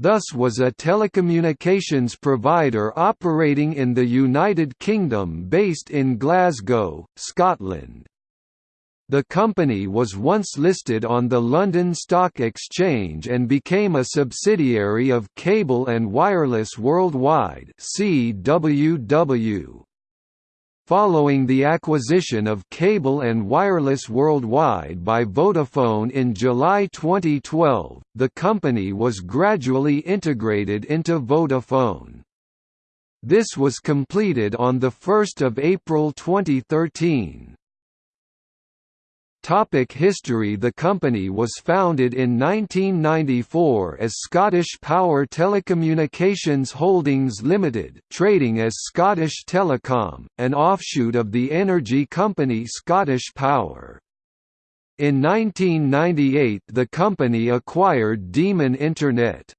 thus was a telecommunications provider operating in the United Kingdom based in Glasgow, Scotland. The company was once listed on the London Stock Exchange and became a subsidiary of Cable and Wireless Worldwide (CWW). Following the acquisition of Cable and Wireless Worldwide by Vodafone in July 2012, the company was gradually integrated into Vodafone. This was completed on 1 April 2013. Topic history The company was founded in 1994 as Scottish Power Telecommunications Holdings Limited, trading as Scottish Telecom, an offshoot of the energy company Scottish Power. In 1998 the company acquired Demon Internet.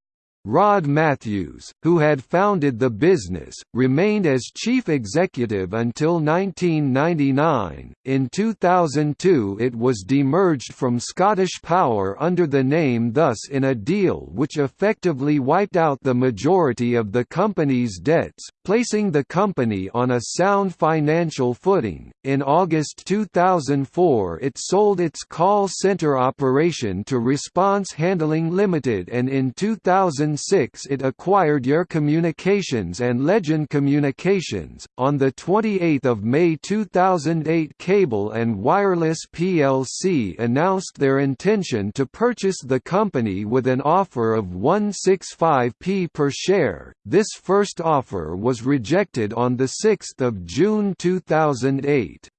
Rod Matthews, who had founded the business, remained as chief executive until 1999. In 2002, it was demerged from Scottish Power under the name Thus in a deal which effectively wiped out the majority of the company's debts, placing the company on a sound financial footing. In August 2004, it sold its call center operation to Response Handling Limited and in 2000 2006 it acquired Eir Communications and Legend Communications. On the 28th of May 2008, Cable and Wireless plc announced their intention to purchase the company with an offer of 165p per share. This first offer was rejected on the 6th of June 2008.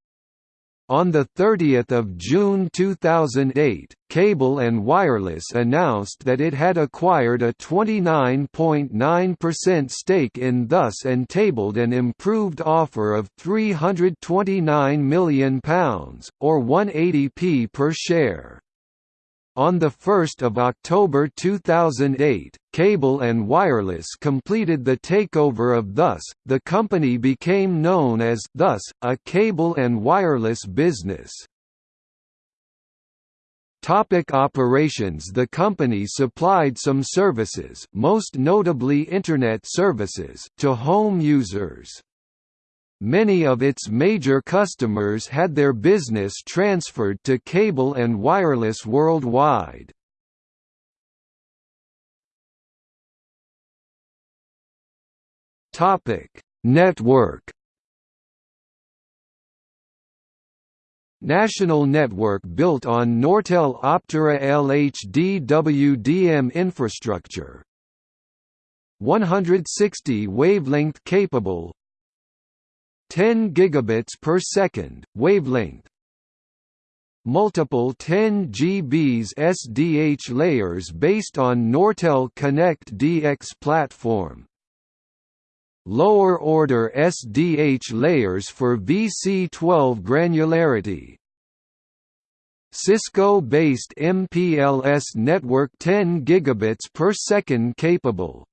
On 30 June 2008, Cable and Wireless announced that it had acquired a 29.9% stake in Thus and tabled an improved offer of £329 million, or 180p per share. On 1 October 2008, Cable and Wireless completed the takeover of Thus, the company became known as Thus, a cable and wireless business. Topic operations The company supplied some services most notably Internet services to home users. Many of its major customers had their business transferred to Cable and Wireless Worldwide. Network National network built on Nortel Optera LHD WDM infrastructure 160 wavelength capable 10 gigabits per second wavelength. Multiple 10 GBs SDH layers based on Nortel Connect DX platform. Lower order SDH layers for VC12 granularity. Cisco-based MPLS network 10 gigabits per second capable